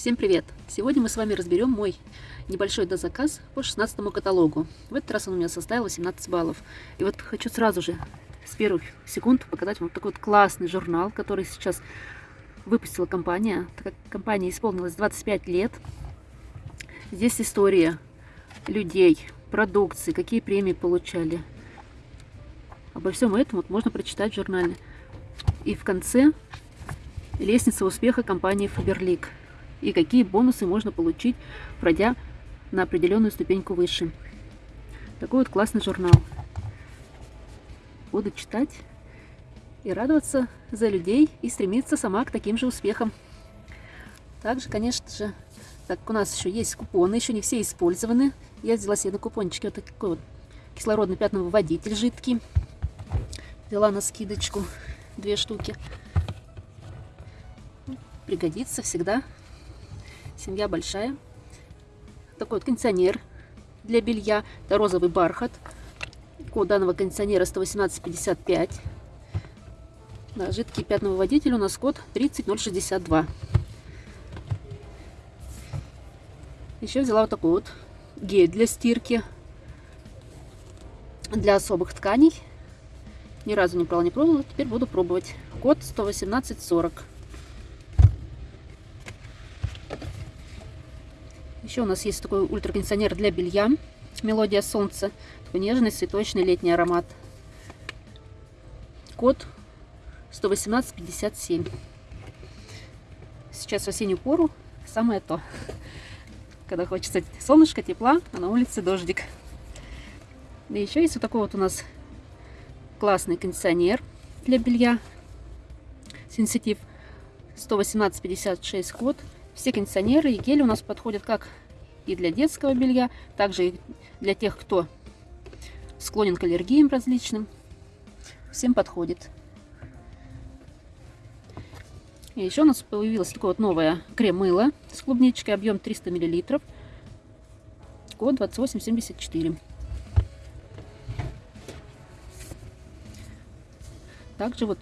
Всем привет! Сегодня мы с вами разберем мой небольшой дозаказ по 16 каталогу. В этот раз он у меня составил 18 баллов. И вот хочу сразу же с первых секунд показать вам такой вот классный журнал, который сейчас выпустила компания. Так как компания исполнилась 25 лет. Здесь история людей, продукции, какие премии получали. Обо всем этом вот можно прочитать в журнале. И в конце лестница успеха компании Faberlic и какие бонусы можно получить, пройдя на определенную ступеньку выше. Такой вот классный журнал. Буду читать и радоваться за людей и стремиться сама к таким же успехам. Также, конечно же, так у нас еще есть купоны, еще не все использованы. Я взяла себе на купончике вот такой вот кислородный пятновыводитель жидкий. Взяла на скидочку две штуки. Пригодится всегда Семья большая. Такой вот кондиционер для белья. Это розовый бархат. Код данного кондиционера 11855. Да, жидкий пятновыводитель у нас код 30062. Еще взяла вот такой вот гель для стирки. Для особых тканей. Ни разу не брала, не пробовала. Теперь буду пробовать. Код 11840. Еще у нас есть такой ультракондиционер для белья. Мелодия солнца. Такой нежный, цветочный летний аромат. Код 11857. Сейчас в осеннюю пору самое то. Когда хочется солнышко, тепла, а на улице дождик. Да еще есть вот такой вот у нас классный кондиционер для белья. Сенситив 11856 код. Все кондиционеры и гели у нас подходят как и для детского белья, также и для тех, кто склонен к аллергиям различным. Всем подходит. И еще у нас появилось такое вот новое крем-мыло с клубничкой, объем 300 мл, код 2874. Также вот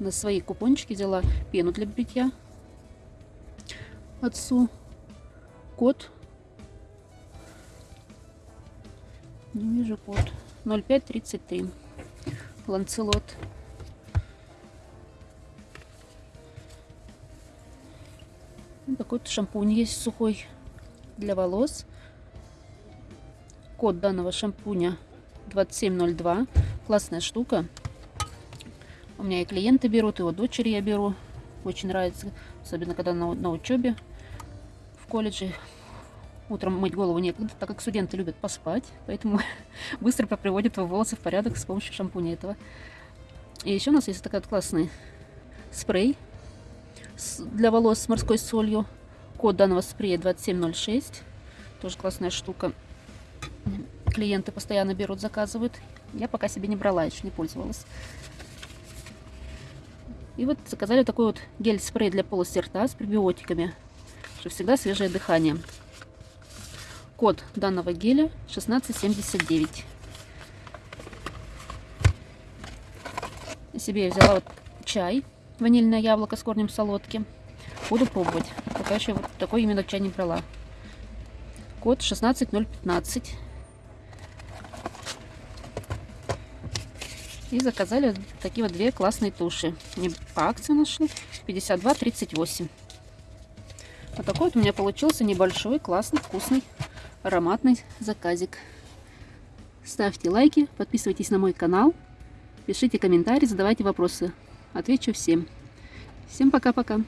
на свои купончики взяла пену для бритья отцу. Код. Не вижу код. 0533. Ланцелот. Такой вот шампунь есть сухой для волос. Код данного шампуня 2702. Классная штука. У меня и клиенты берут, и вот дочери я беру. Очень нравится, особенно когда на, на учебе колледже утром мыть голову некогда, так как студенты любят поспать, поэтому быстро приводят волосы в порядок с помощью шампуня этого. И еще у нас есть такой классный спрей для волос с морской солью. Код данного спрея 2706. Тоже классная штука. Клиенты постоянно берут, заказывают. Я пока себе не брала, еще не пользовалась. И вот заказали такой вот гель-спрей для полости рта с пребиотиками что всегда свежее дыхание. Код данного геля 1679. Себе я взяла вот чай, ванильное яблоко с корнем солодки. Буду пробовать. Пока еще вот такой именно чай не брала. Код 16015. И заказали такие вот две классные туши. Не по акции нашли. 52,38. Вот такой вот у меня получился небольшой, классный, вкусный, ароматный заказик. Ставьте лайки, подписывайтесь на мой канал, пишите комментарии, задавайте вопросы. Отвечу всем. Всем пока-пока.